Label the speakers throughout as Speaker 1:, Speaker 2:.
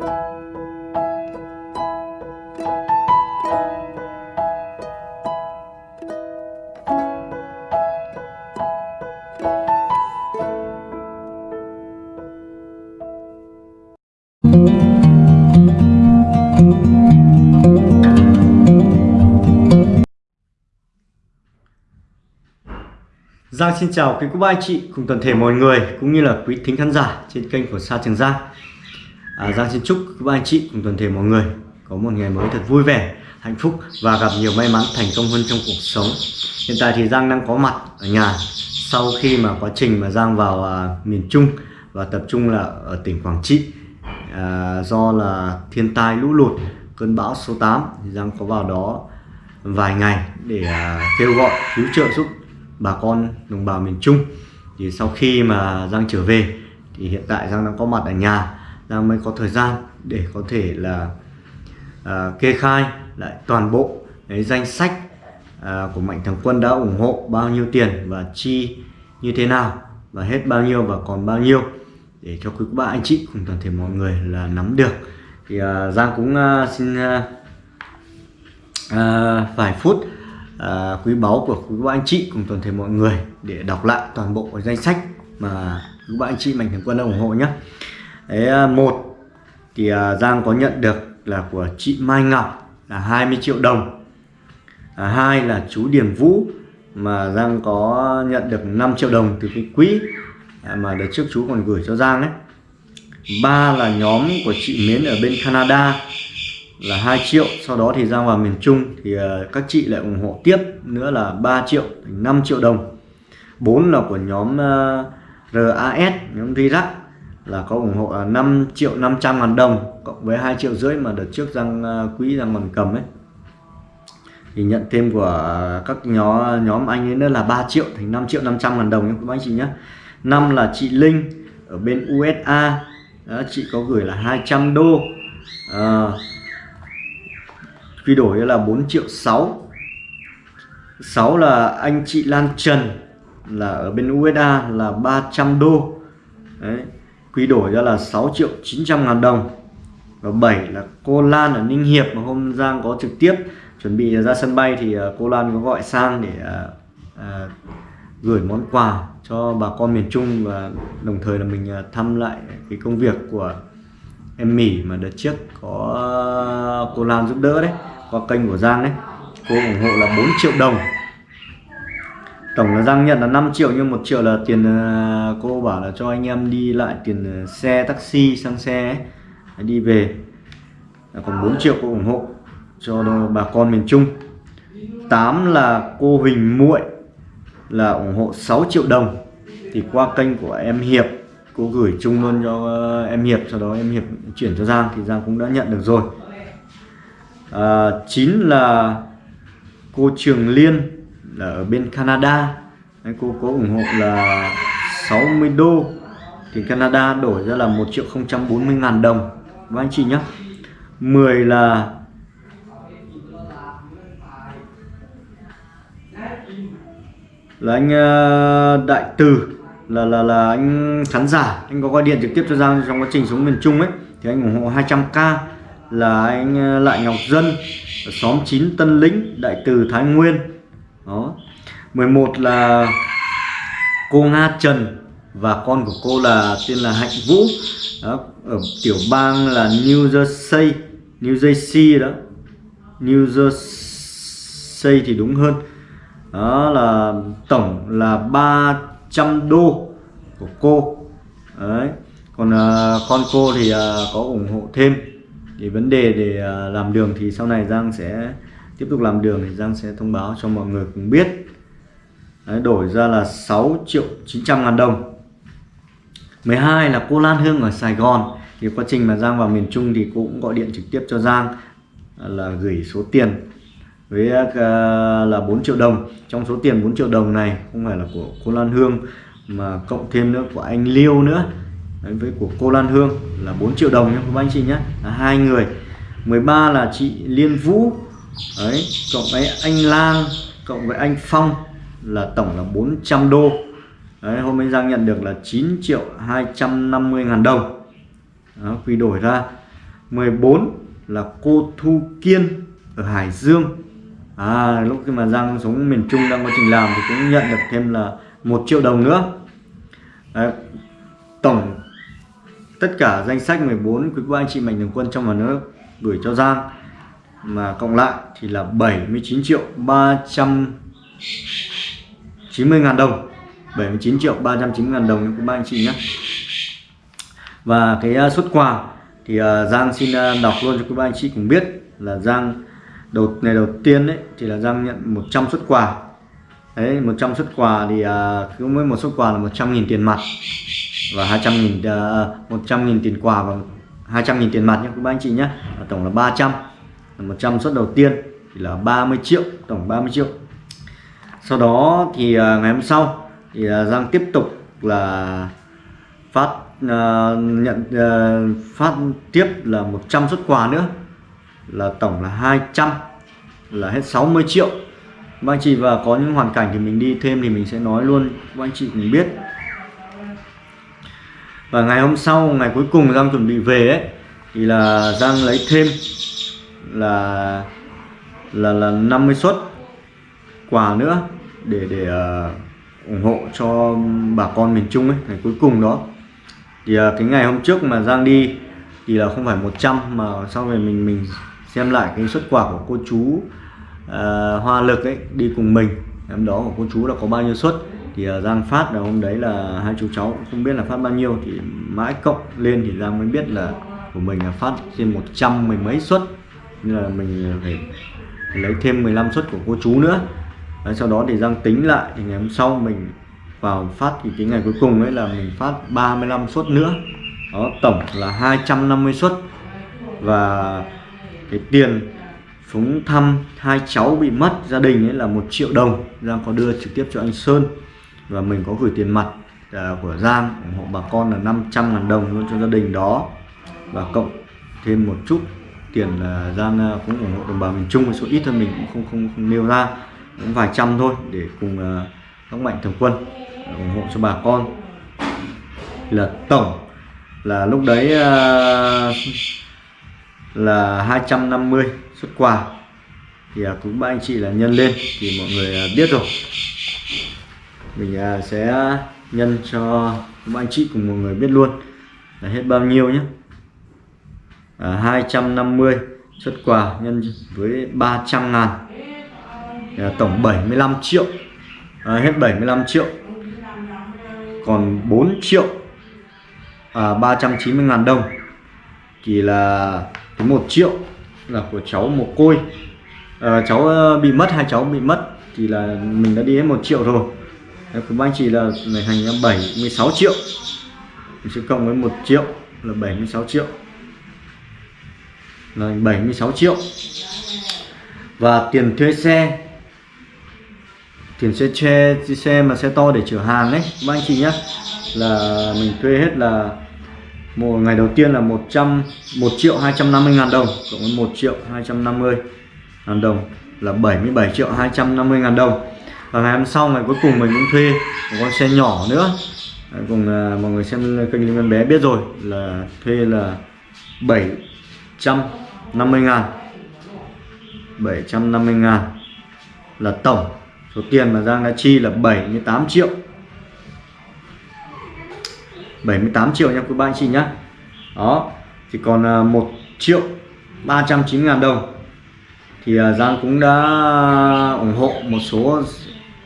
Speaker 1: Giang xin chào quý cô bác anh chị, cùng toàn thể mọi người, cũng như là quý thính khán giả trên kênh của Sa Trường Giang à, Giang xin chúc các anh chị cùng toàn thể mọi người có một ngày mới thật vui vẻ, hạnh phúc và gặp nhiều may mắn thành công hơn trong cuộc sống. Hiện tại thì Giang đang có mặt ở nhà. Sau khi mà quá trình mà Giang vào à, miền Trung và tập trung là ở tỉnh Quảng Trị à, do là thiên tai lũ lụt cơn bão số 8 thì Giang có vào đó vài ngày để à, kêu gọi cứu trợ giúp bà con đồng bào miền Trung. Thì sau khi mà Giang trở về thì hiện tại Giang đang có mặt ở nhà. Giang mới có thời gian để có thể là à, kê khai lại toàn bộ cái danh sách à, của Mạnh Thường Quân đã ủng hộ bao nhiêu tiền và chi như thế nào và hết bao nhiêu và còn bao nhiêu để cho quý bạn anh chị cùng toàn thể mọi người là nắm được. Thì à, Giang cũng à, xin à, à, vài phút à, quý báu của quý bạn anh chị cùng toàn thể mọi người để đọc lại toàn bộ danh sách mà quý bạn anh chị mạnh thường quân đã ủng hộ nhé đấy à, một thì à, Giang có nhận được là của chị Mai Ngọc là 20 triệu đồng. À, hai là chú Điền Vũ mà Giang có nhận được 5 triệu đồng từ cái quỹ à, mà đợt trước chú còn gửi cho Giang ấy. Ba là nhóm của chị Mến ở bên Canada là 2 triệu sau đó thì giang vào miền Trung thì các chị lại ủng hộ tiếp nữa là 3 triệu thành 5 triệu đồng. 4 là của nhóm RAS nhóm Rirac là có ủng hộ à, 5 triệu 500 ngàn đồng cộng với 2 triệu rưỡi mà đợt trước răng à, quý răng bằng cầm ấy. Thì nhận thêm của các nhóm nhóm anh ấy nữa là 3 triệu thành 5 triệu 500 ngàn đồng nhé các anh chị nhé. Năm là chị Linh ở bên USA đó, chị có gửi là 200 đô. À, quy đổi là 4 triệu 6 6 là anh chị Lan Trần là ở bên USA là 300 đô. Đấy quy đổi ra là 6 triệu 900 ngàn đồng. Và 7 là cô Lan ở Ninh Hiệp mà hôm Giang có trực tiếp chuẩn bị ra sân bay thì à, cô Lan có gọi sang để à, à, gửi món quà cho bà con miền Trung và đồng thời là mình à, thăm lại cái công việc của em Mỹ mà đợt trước có à, cô Lan giúp đỡ đấy qua kênh của Giang đấy. Cô ủng hộ là 4 triệu đồng tổng là Giang nhận là 5 triệu nhưng 1 triệu là tiền ờ, cô bảo là cho anh em đi lại tiền ờ, xe taxi sang xe ấy, đi về. Còn 4 triệu cô ủng hộ cho bà con miền Trung. 8 là cô Huỳnh Muội là ủng hộ 6 triệu đồng. Thì qua kênh của em Hiệp cô gửi chung luôn cho ờ, em Hiệp sau đó em Hiệp chuyển cho Giang thì Giang cũng đã nhận được rồi. À, 9 là cô Trường Liên là ở bên Canada. Đấy, cô có ủng hộ là 60 đô. Thì Canada đổi ra là 1 triệu 040 ngàn đồng. Và anh chị nhé 10 là 10 là anh ờ, Đại Từ là là là anh khán giả. Anh có gọi điện trực tiếp cho Giang trong quá trình xuống miền Trung ấy. Thì anh ủng hộ 200k là anh ờ, Lại Ngọc Dân ở xóm 9 Tân Lĩnh Đại Từ Thái Nguyên đó. 11 là cô Nga Trần và con của cô là tên là Hạnh Vũ. Đó, ở tiểu bang là New Jersey New Jersey đó. New Jersey thì đúng hơn. Đó là tổng là 300 đô của cô. Đấy. Còn à, con cô thì à, có ủng hộ thêm. Thì vấn đề để à, làm đường thì sau này Giang sẽ tiếp tục làm đường thì Giang sẽ thông báo cho mọi người cùng biết. Đấy, đổi ra là 6 triệu 900 ngàn đồng. 12 là cô Lan Hương ở Sài Gòn. Thì quá trình mà Giang vào miền Trung thì cũng gọi điện trực tiếp cho Giang là gửi số tiền với à, là 4 triệu đồng. Trong số tiền 4 triệu đồng này không phải là của cô Lan Hương mà cộng thêm nữa của anh Liêu nữa. Đấy, với của cô Lan Hương là 4 triệu đồng nhé các anh chị nhé là hai người. 13 là chị Liên Vũ Đấy, cộng với anh Lang cộng với anh Phong là tổng là 400 đô. Đấy, hôm nay Giang nhận được là 9 triệu 250 ngàn đồng. Đó, quy đổi ra. 14 là cô Thu Kiên ở Hải Dương. À, lúc khi mà Giang xuống miền Trung đang quá trình làm thì cũng nhận được thêm là một triệu đồng nữa. Đấy, tổng tất cả danh sách 14 quý cô anh chị mạnh thường quân trong và nước gửi cho Giang mà cộng lại thì là 79 triệu 390 ngàn đồng. 79 triệu 390 ngàn đồng của ba anh chị nhé. Và cái à, xuất quà thì à, Giang xin à, đọc luôn cho các ba anh chị cũng biết là Giang đầu, ngày đầu tiên đấy thì là Giang nhận 100 xuất quà. Đấy 100 xuất quà thì cứ mỗi một xuất quà là 100.000 tiền mặt và 200.000 100.000 tiền quà và 200.000 tiền mặt nhé các ba anh chị nhé. Tổng là 300 100 suất đầu tiên thì là 30 triệu tổng 30 triệu. Sau đó thì à, ngày hôm sau thì à, Giang tiếp tục là phát uh, nhận uh, phát tiếp là 100 xuất quà nữa là tổng là 200 là hết 60 triệu. Các anh chị và có những hoàn cảnh thì mình đi thêm thì mình sẽ nói luôn các anh chị cũng biết. Và ngày hôm sau ngày cuối cùng Giang chuẩn bị về ấy thì là Giang lấy thêm là là là 50 suất quà nữa để để uh, ủng hộ cho bà con miền Trung ấy ngày cuối cùng đó. Thì uh, cái ngày hôm trước mà Giang đi thì là không phải 100 mà sau này mình mình xem lại cái xuất quà của cô chú uh, Hoa Lực ấy đi cùng mình. Em đó của cô chú là có bao nhiêu suất? Thì uh, Giang phát là hôm đấy là hai chú cháu không biết là phát bao nhiêu thì mãi cộng lên thì Giang mới biết là của mình là phát trên 100 mười mấy suất nên là mình phải lấy thêm 15 suất của cô chú nữa. Đấy, sau đó thì Giang tính lại thì ngày hôm sau mình vào phát thì cái ngày cuối cùng ấy là mình phát 35 suất nữa. Đó tổng là 250 suất. Và cái tiền phúng thăm hai cháu bị mất gia đình ấy là một triệu đồng. Giang có đưa trực tiếp cho anh Sơn và mình có gửi tiền mặt à, của Giang ủng hộ bà con là 500 ngàn đồng luôn cho gia đình đó. Và cộng thêm một chút tiền là gian à, cũng ủng hộ đồng bào miền Trung số ít hơn mình cũng không không, không nêu ra. Cũng vài trăm thôi để cùng uh, các mạnh thường quân à, ủng hộ cho bà con. Là tổng là lúc đấy uh, là 250 xuất quà. Thì uh, cũng ba anh chị là nhân lên thì mọi người uh, biết rồi. Mình uh, sẽ nhân cho các anh chị cùng mọi người biết luôn là hết bao nhiêu nhé à, 250 xuất quà nhân với 300 ngàn. À, tổng 75 triệu. À, hết 75 triệu. Còn 4 triệu. À, 390 ngàn đồng. Thì là cái 1 triệu là của cháu mồ côi. À, cháu ờ, bị mất hai cháu bị mất thì là mình đã đi hết 1 triệu rồi. Của anh chị là này thành ra 76 triệu. Mình sẽ cộng với 1 triệu là 76 triệu là 76 triệu. Và tiền thuê xe. Tiền xe xe xe mà xe to để chở hàng ấy các anh chị nhé là mình thuê hết là một ngày đầu tiên là 100 1 triệu 250 ngàn đồng cộng với 1 triệu 250 ngàn đồng là 77 triệu 250 ngàn đồng. Và ngày hôm sau ngày cuối cùng mình cũng thuê một con xe nhỏ nữa. Cùng uh, mọi người xem kênh liên Linh bé biết rồi là thuê là 700 750 ngàn. 750 ngàn là tổng. Số tiền mà Giang đã chi là 78 triệu. 78 triệu nha quý ba anh chị nhá. Đó, thì còn à, 1 triệu 390 ngàn đồng. Thì à, Giang cũng đã ủng hộ một số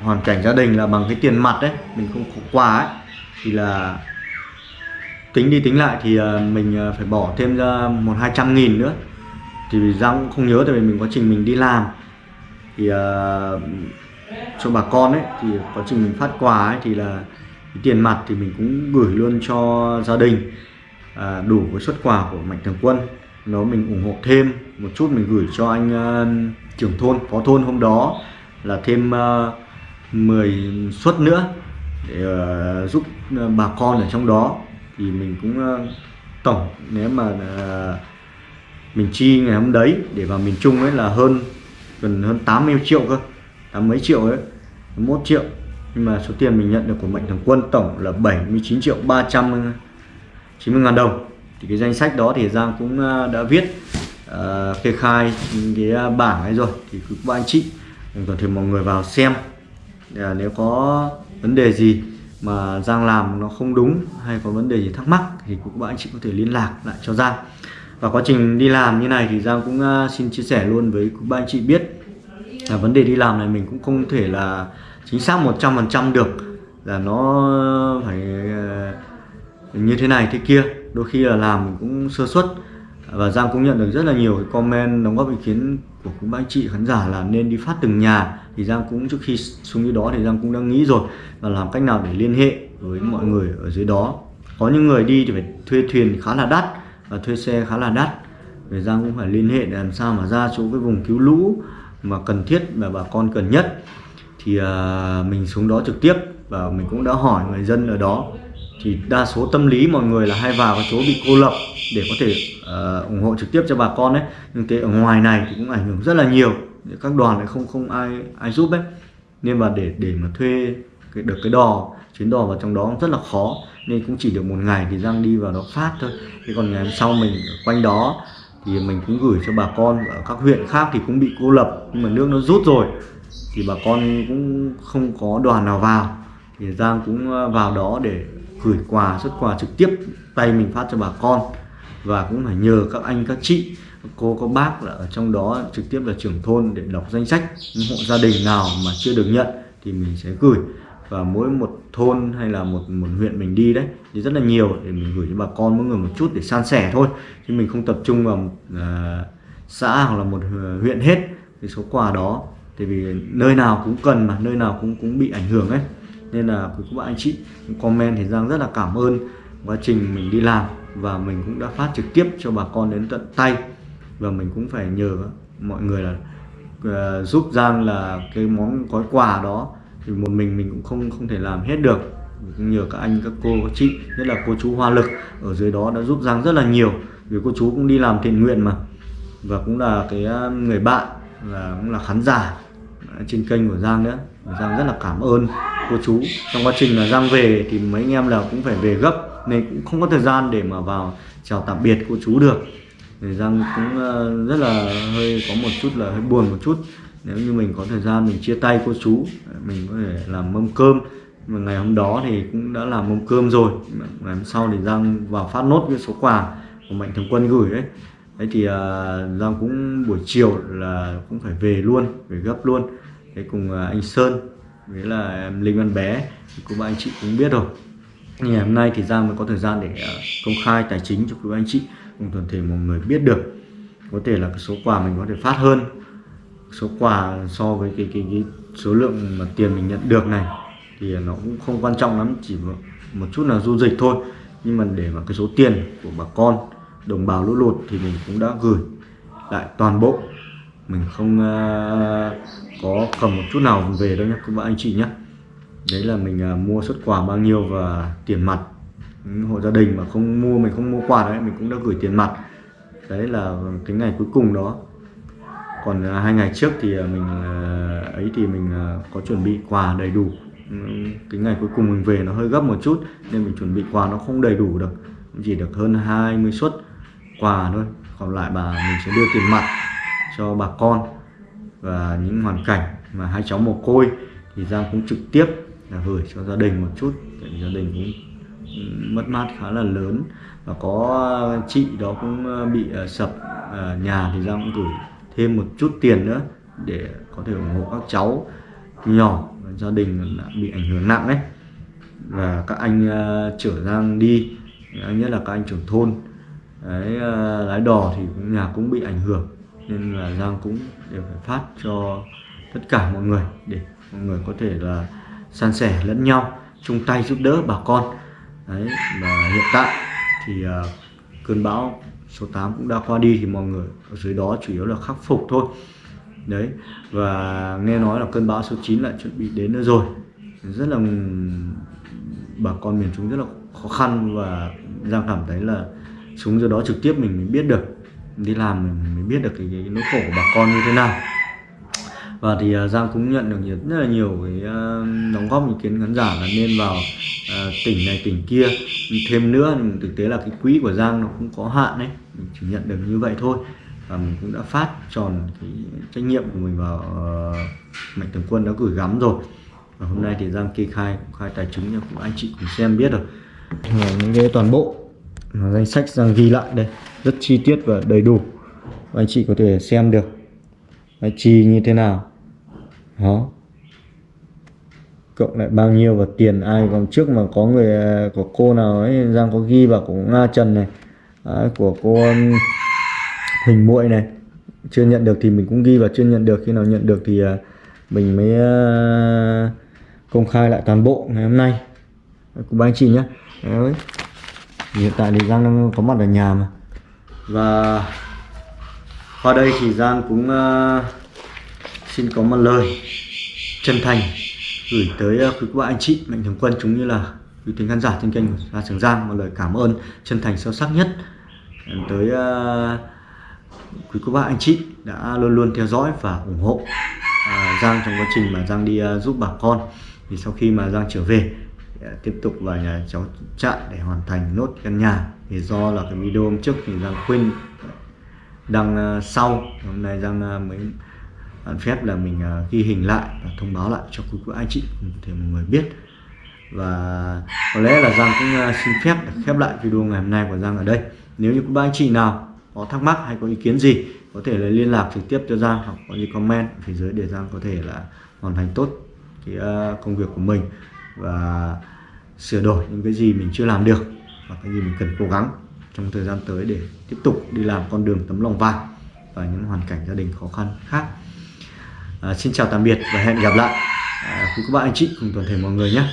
Speaker 1: hoàn cảnh gia đình là bằng cái tiền mặt đấy, mình không có quà ấy. Thì là tính đi tính lại thì à, mình phải bỏ thêm ra một hai trăm nghìn nữa thì Giang cũng không nhớ tại vì mình quá trình mình đi làm. Thì uh, cho bà con ấy thì quá trình mình phát quà ấy thì là cái tiền mặt thì mình cũng gửi luôn cho gia đình. À, đủ với xuất quà của mạnh thường quân. Nó mình ủng hộ thêm một chút mình gửi cho anh uh, trưởng thôn phó thôn hôm đó là thêm uh, 10 suất nữa để uh, giúp uh, bà con ở trong đó. Thì mình cũng uh, tổng nếu mà uh, mình chi ngày hôm đấy để vào miền Trung ấy là hơn gần hơn 80 triệu cơ tám mấy triệu ấy 1 triệu. Nhưng mà số tiền mình nhận được của mạnh thường quân tổng là 79 triệu 390 ngàn đồng. Thì cái danh sách đó thì Giang cũng à, đã viết uh, kê khai cái à, bảng ấy rồi. Thì các anh chị toàn thể mọi người vào xem. À, nếu có vấn đề gì mà Giang làm nó không đúng hay có vấn đề gì thắc mắc thì các bạn anh chị có thể liên lạc lại cho Giang và quá trình đi làm như này thì Giang cũng à, xin chia sẻ luôn với các anh chị biết là vấn đề đi làm này mình cũng không thể là chính xác 100% được, là nó phải à, như thế này thế kia. Đôi khi là làm mình cũng sơ suất. Và Giang cũng nhận được rất là nhiều cái comment đóng góp ý kiến của các anh chị khán giả là nên đi phát từng nhà. Thì Giang cũng trước khi xuống dưới đó thì Giang cũng đã nghĩ rồi và làm cách nào để liên hệ với mọi người ở dưới đó. Có những người đi thì phải thuê thuyền khá là đắt và thuê xe khá là đắt. Thì Giang cũng phải liên hệ để làm sao mà ra chỗ cái vùng cứu lũ mà cần thiết và bà con cần nhất. Thì à, mình xuống đó trực tiếp và mình cũng đã hỏi người dân ở đó. Thì đa số tâm lý mọi người là hay vào cái chỗ bị cô lập để có thể uh, ủng hộ trực tiếp cho bà con đấy nhưng cái ở ngoài này thì cũng ảnh hưởng rất là nhiều. Các đoàn lại không không ai ai giúp đấy nên mà để để mà thuê cái, được cái đò chuyến đò vào trong đó rất là khó nên cũng chỉ được một ngày thì Giang đi vào đó phát thôi. Thế còn ngày hôm sau mình quanh đó thì mình cũng gửi cho bà con ở các huyện khác thì cũng bị cô lập nhưng mà nước nó rút rồi thì bà con cũng không có đoàn nào vào. Thì Giang cũng ờ, vào đó để gửi quà xuất quà trực tiếp tay mình phát cho bà con. Và cũng phải nhờ các anh các chị cô có bác là ở trong đó trực tiếp là trưởng thôn để đọc danh sách những hộ gia đình nào mà chưa được nhận thì mình sẽ gửi và mỗi một thôn hay là một một huyện mình đi đấy thì rất là nhiều để mình gửi cho bà con mỗi người một chút để san sẻ thôi. Chứ mình không tập trung vào một uh, xã hoặc là một à, huyện hết cái số quà đó. Tại vì nơi nào cũng cần mà nơi nào cũng cũng bị ảnh hưởng ấy. Nên là quý các bạn anh chị comment thì Giang rất là cảm ơn quá trình mình đi làm và mình cũng đã phát trực tiếp cho bà con đến tận tay. Và mình cũng phải nhờ mọi người là uh, giúp Giang là cái món gói quà đó thì một mình mình cũng không không thể làm hết được. Nhờ các anh, các cô, các chị, nhất là cô chú Hoa Lực ở dưới đó đã giúp Giang rất là nhiều. Vì cô chú cũng đi làm thiện nguyện mà. Và cũng là cái à, người bạn và cũng là khán giả trên kênh của Giang nữa. Và Giang rất là cảm ơn cô chú. Trong quá trình là Giang về thì mấy anh em là cũng phải về gấp, nên cũng không có thời gian để mà vào chào tạm biệt cô chú được. Thì Giang cũng à, rất là hơi có một chút là hơi buồn một chút nếu như mình có thời gian mình chia tay cô chú mình có thể làm mâm cơm. Mà ngày hôm đó thì cũng đã làm mâm cơm rồi. Ngày hôm sau thì Giang vào phát nốt cái số quà của Mạnh Thường Quân gửi đấy. Đấy thì à, Giang cũng buổi chiều là cũng phải về luôn về gấp luôn. Thế cùng à, anh Sơn với là em Linh Văn Bé cũng anh chị cũng biết rồi. Ngày hôm nay thì Giang mới có thời gian để à, công khai tài chính cho quý anh chị cùng toàn thể mọi người biết được. Có thể là cái số quà mình có thể phát hơn số quà so với cái cái, cái số lượng mà tiền mình nhận được này thì nó cũng không quan trọng lắm chỉ một, một chút là du dịch thôi. Nhưng mà để mà cái số tiền của bà con đồng bào lũ lụt thì mình cũng đã gửi lại toàn bộ. Mình không uh, có cầm một chút nào về đâu nhé các bạn anh chị nhé. Đấy là mình uh, mua xuất quà bao nhiêu và tiền mặt. Những hộ gia đình mà không mua mình không mua quà đấy mình cũng đã gửi tiền mặt. Đấy là cái ngày cuối cùng đó còn à, hai ngày trước thì à, mình à, ấy thì mình có chuẩn bị quà đầy đủ. Ừ, cái ngày cuối cùng mình về nó hơi gấp một chút nên mình chuẩn bị quà nó không đầy đủ được. Chỉ được hơn 20 suất quà thôi. Còn lại bà mình sẽ đưa tiền mặt cho bà con và những hoàn cảnh mà hai cháu mồ côi thì Giang cũng trực tiếp là gửi cho gia đình một chút. Tại gia đình cũng ừ, mất mát khá là lớn. Và có chị đó cũng bị sập nhà thì Giang cũng gửi thêm một chút tiền nữa để có thể ủng hộ các cháu nhỏ gia đình bị ảnh hưởng nặng đấy và các anh uh, trở Giang đi nhất là các anh trưởng thôn. Đấy, uh, lái đò thì cũng nhà cũng bị ảnh hưởng nên là Giang cũng đều phải phát cho tất cả mọi người để mọi người có thể là san sẻ lẫn nhau chung tay giúp đỡ bà con. Đấy và hiện tại thì uh, cơn bão số 8 cũng đã qua đi thì mọi người ở dưới đó chủ yếu là khắc phục thôi. Đấy và nghe nói là cơn bão số 9 lại chuẩn bị đến nữa rồi. Rất là bà con miền Trung rất là khó khăn và Giang cảm thấy là xuống dưới đó trực tiếp mình mới biết được đi làm mình mới biết được cái, cái nỗi khổ của bà con như thế nào. Và thì uh, Giang cũng nhận được nhiều, rất là nhiều cái uh, đóng góp ý kiến khán giả là nên vào uh, tỉnh này tỉnh kia. Thêm nữa thực tế là cái quỹ của Giang nó cũng có hạn đấy mình chỉ nhận được như vậy thôi. Và mình cũng đã phát tròn cái trách nhiệm của mình vào uh, mạnh thường quân đã gửi gắm rồi. Và hôm nay thì Giang kê khai khai tài chính cho cũng anh chị cùng xem biết rồi. Những cái toàn bộ danh sách Giang ghi lại đây rất chi tiết và đầy đủ. Và anh chị có thể xem được. Đấy, chi như thế nào? Đó. Cộng lại bao nhiêu và tiền ai còn trước mà có người à, của cô nào ấy Giang có ghi vào của Nga Trần này. Đấy, của cô hình Huỳnh Muội này. Chưa nhận được thì mình cũng ghi và chưa nhận được khi nào nhận được thì uh, mình mới uh, công khai lại toàn bộ ngày hôm nay. Của ba anh chị nhé Đấy. hiện tại thì Giang đang có mặt ở nhà mà. Và qua đây thì Giang cũng uh, xin có một lời chân thành gửi tới uh, quý cô anh chị mạnh thường quân chúng như là quý tính khán giả trên kênh của Gia Trường Giang một lời cảm ơn chân thành sâu sắc nhất tới uh, quý cô bác anh chị đã luôn luôn theo dõi và ủng hộ uh, Giang trong quá trình mà Giang đi uh, giúp bà con. Thì sau khi mà Giang trở về tiếp tục vào nhà cháu trại để hoàn thành nốt căn nhà. Thì do là cái video hôm trước thì Giang quên đăng sau. Hôm nay Giang mới phép là mình ghi hình lại và thông báo lại cho quý cô anh chị để mọi người biết và có lẽ là Giang cũng à, xin phép khép lại video ngày hôm nay của Giang ở đây. Nếu như các anh chị nào có thắc mắc hay có ý kiến gì có thể là liên lạc trực tiếp cho Giang hoặc có gì comment phía dưới để Giang có thể là hoàn thành tốt cái à, công việc của mình và sửa đổi những cái gì mình chưa làm được và cái gì mình cần cố gắng trong thời gian tới để tiếp tục đi làm con đường tấm lòng vàng và những hoàn cảnh gia đình khó khăn khác. À, xin chào tạm biệt và hẹn gặp lại. À, quý các bạn anh chị cùng toàn thể mọi người nhé.